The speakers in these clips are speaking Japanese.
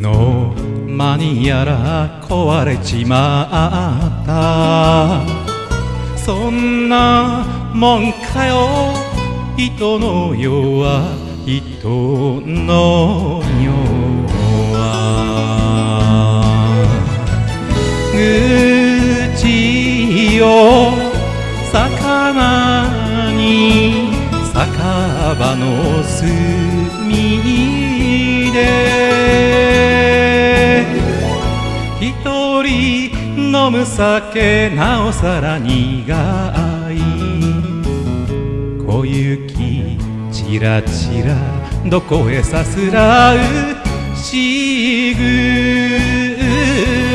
何やら壊れちまったそんなもんかよ人の世は人の世は。愚痴を魚に酒場の隅で。飲む酒なおさら苦い。小雪ちらちらどこへさすらう。しぐ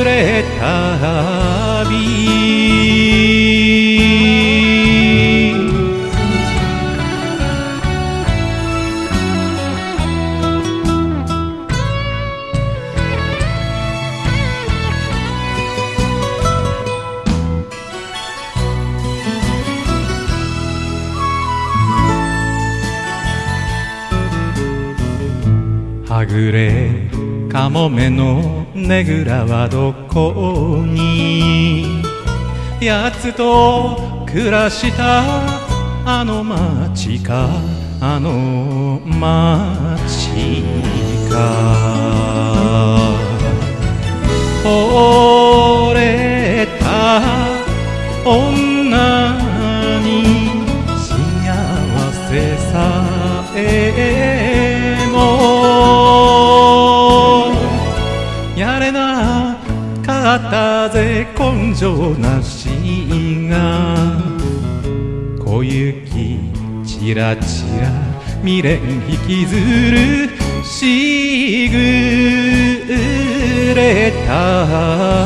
れ旅はぐれかもめのねぐらはどこに？やつと暮らしたあの町かあの町れなかったぜ根性なしが小雪ちらちら未練引きずるしぐれた。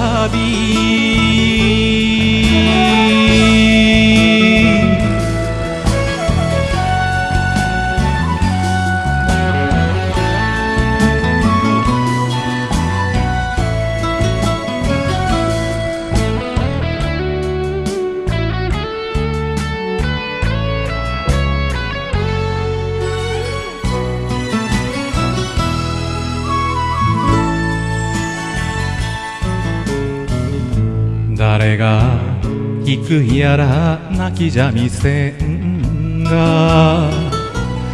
誰が行くやら泣きじゃみせんが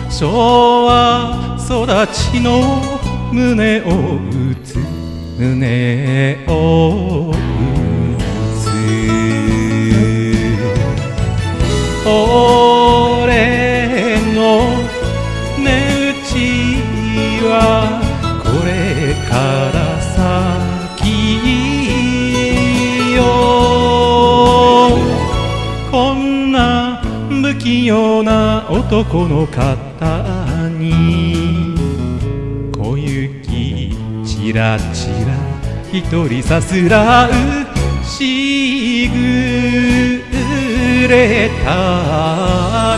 昭和育ちの胸を打つ胸を打つ。俺の値打ちはこれから。な不器用な男の方に小雪ちらちら一人さすらうしぐれた。